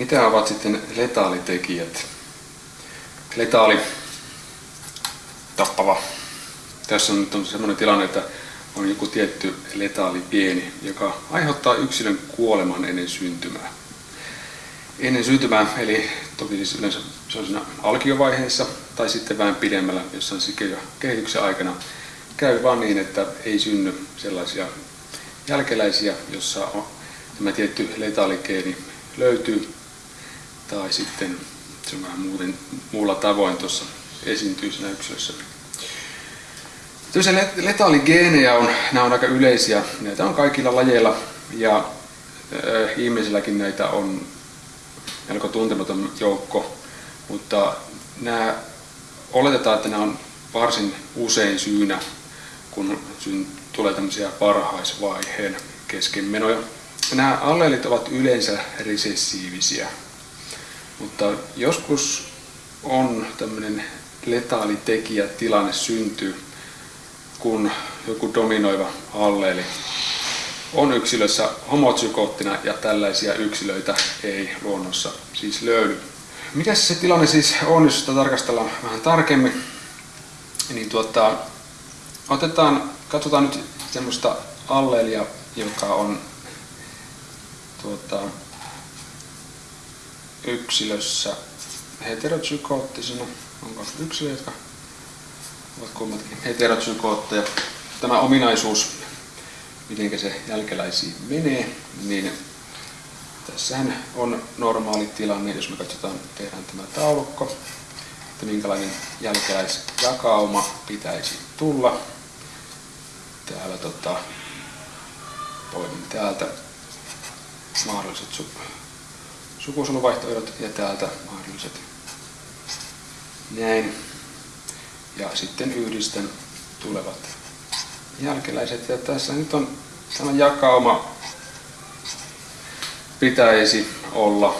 Mitä ovat sitten letaalitekijät? Letaali, tappava. Tässä on nyt on sellainen tilanne, että on joku tietty letaali pieni, joka aiheuttaa yksilön kuoleman ennen syntymää. Ennen syntymää, eli toki siis yleensä se on siinä alkiovaiheessa tai sitten vähän pidemmällä, jossain kehityksen aikana, käy vaan niin, että ei synny sellaisia jälkeläisiä, jossa on tämä tietty letaalikeeni löytyy, tai sitten se on vähän muuten, muulla tavoin tuossa esiintyy siinä yksilössä. Tosiaan letaaligeenejä on, nämä on aika yleisiä, näitä on kaikilla lajeilla ja äh, ihmisilläkin näitä on melko tuntematon joukko, mutta nämä, oletetaan, että nämä on varsin usein syynä, kun tulee tämmöisiä varhaisvaiheen keskenmenoja. Nämä alleelit ovat yleensä resessiivisiä, mutta joskus on tämmöinen letaali tekijä tilanne syntyy, kun joku dominoiva alleeli on yksilössä homozykoottina ja tällaisia yksilöitä ei luonnossa siis löydy. Mikä se tilanne siis on, jos sitä tarkastellaan vähän tarkemmin? Niin tuota, otetaan, katsotaan nyt semmoista alleelia, joka on tuota, yksilössä heterozykoottisena. Onko yksilöitä, jotka ovat kummatkin heterozykootteja. Tämä ominaisuus, miten se jälkeläisiin menee, niin tässähän on normaali tilanne, jos me katsotaan, tehdään tämä taulukko, että minkälainen jälkeläisjakauma pitäisi tulla. Täällä tota, poimin täältä mahdolliset sukusoluvaihtoehdot ja täältä mahdolliset näin. Ja sitten yhdistän tulevat jälkeläiset. Ja tässä nyt on tämä jakauma pitäisi olla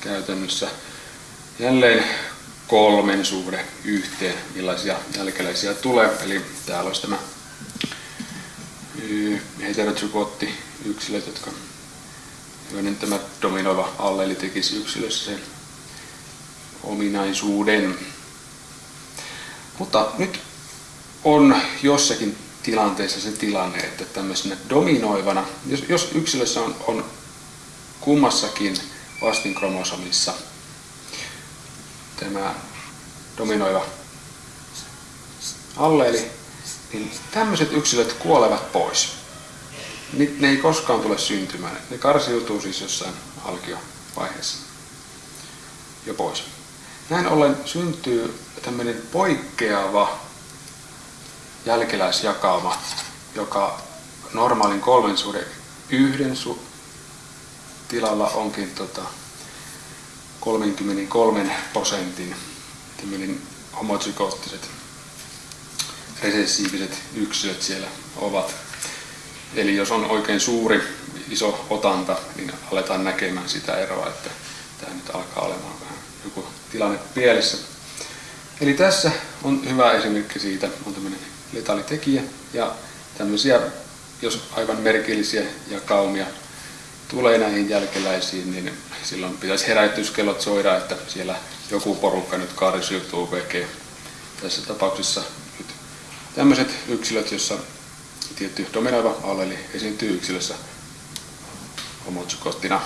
käytännössä jälleen kolmen suhde yhteen, millaisia jälkeläisiä tulee. Eli täällä olisi tämä heterotsykotti yksilöt, jotka joiden tämä dominoiva alleeli tekisi yksilössä sen ominaisuuden. Mutta nyt on jossakin tilanteessa se tilanne, että tämmöisenä dominoivana, jos, jos yksilössä on, on kummassakin vastinkromosomissa tämä dominoiva alleeli, niin tämmöiset yksilöt kuolevat pois. Ne ei koskaan tule syntymään. Ne karsiutuu siis jossain alkiovaiheessa jo pois. Näin ollen syntyy tämmöinen poikkeava jälkeläisjakauma, joka normaalin kolmen suhde yhden su- tilalla onkin tota 33 prosentin tämmöinen homozygoottiset resessiiviset yksilöt siellä ovat. Eli jos on oikein suuri, iso otanta, niin aletaan näkemään sitä eroa, että tämä nyt alkaa olemaan vähän joku tilanne pielessä. Eli tässä on hyvä esimerkki siitä, on tämmöinen letaalitekijä ja tämmöisiä, jos aivan merkillisiä jakaumia tulee näihin jälkeläisiin, niin silloin pitäisi herätyskellot soida, että siellä joku porukka nyt kaarisiutuu VG. Tässä tapauksessa nyt tämmöiset yksilöt, jossa tietty dominoiva alleli esiintyy yksilössä homotsukoottina